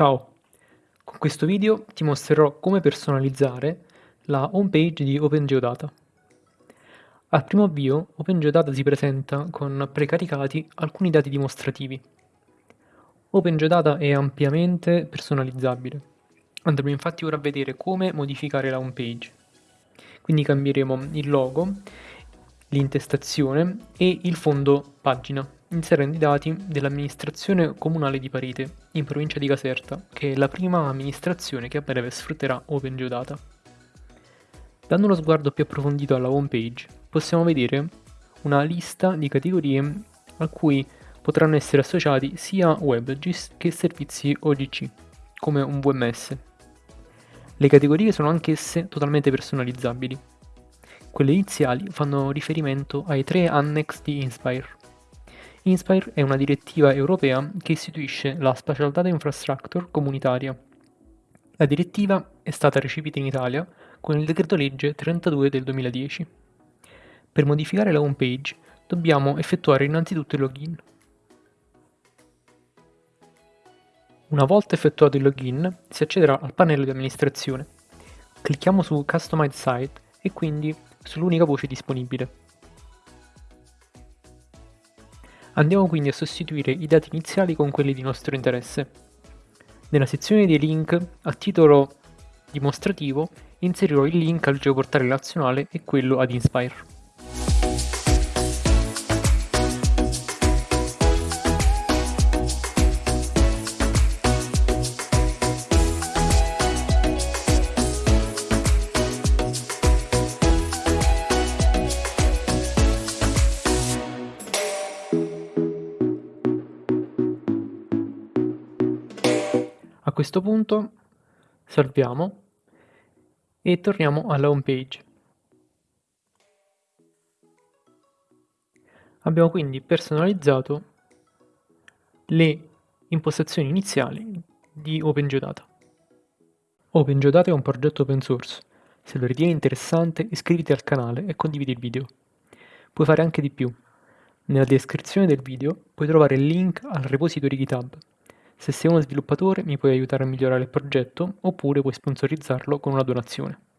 Ciao! Con questo video ti mostrerò come personalizzare la homepage di OpenGeodata. Al primo avvio OpenGeodata si presenta con precaricati alcuni dati dimostrativi. OpenGeodata è ampiamente personalizzabile. Andremo infatti ora a vedere come modificare la homepage. Quindi cambieremo il logo, l'intestazione e il fondo pagina inserendo i dati dell'amministrazione comunale di Parete, in provincia di Caserta, che è la prima amministrazione che a breve sfrutterà OpenGeodata. Dando uno sguardo più approfondito alla home page, possiamo vedere una lista di categorie a cui potranno essere associati sia WebGIS che servizi OGC, come un VMS. Le categorie sono anch'esse totalmente personalizzabili. Quelle iniziali fanno riferimento ai tre annex di Inspire, Inspire è una direttiva europea che istituisce la Spatial Data Infrastructure comunitaria. La direttiva è stata recepita in Italia con il decreto legge 32 del 2010. Per modificare la home page dobbiamo effettuare innanzitutto il login. Una volta effettuato il login si accederà al pannello di amministrazione. Clicchiamo su Customize Site e quindi sull'unica voce disponibile. Andiamo quindi a sostituire i dati iniziali con quelli di nostro interesse. Nella sezione dei link, a titolo dimostrativo, inserirò il link al geoportale nazionale e quello ad Inspire. A questo punto salviamo e torniamo alla home page. Abbiamo quindi personalizzato le impostazioni iniziali di OpenGeodata. OpenGeodata è un progetto open source. Se lo ritieni interessante iscriviti al canale e condividi il video. Puoi fare anche di più. Nella descrizione del video puoi trovare il link al repository GitHub se sei uno sviluppatore mi puoi aiutare a migliorare il progetto oppure puoi sponsorizzarlo con una donazione.